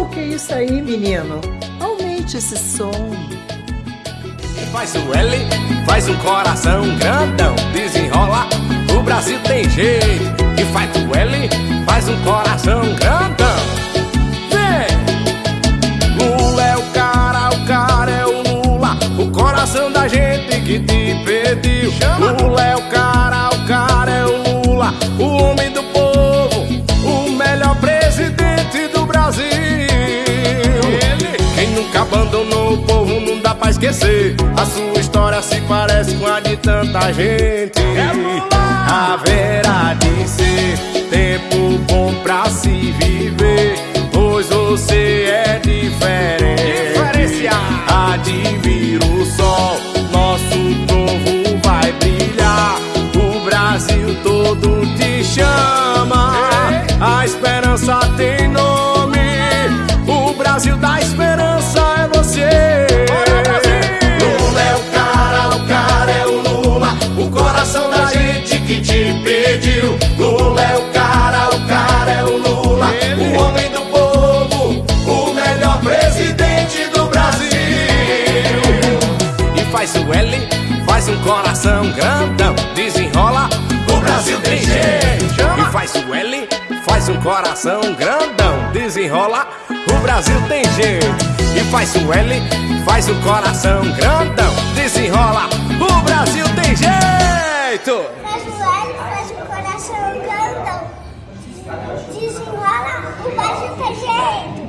O que é isso aí, menino? Aumente esse som. Faz o L, faz um coração grandão, desenrola, o Brasil tem jeito. Abandonou o povo não dá pra esquecer. A sua história se parece com a de tanta gente. Haverá faz um coração grandão desenrola. O Brasil tem jeito. E faz o L, faz um coração grandão desenrola. O Brasil tem jeito. E faz o L, faz um coração grandão desenrola. O Brasil tem jeito. Faz o L, faz um coração grandão desenrola. O Brasil tem jeito.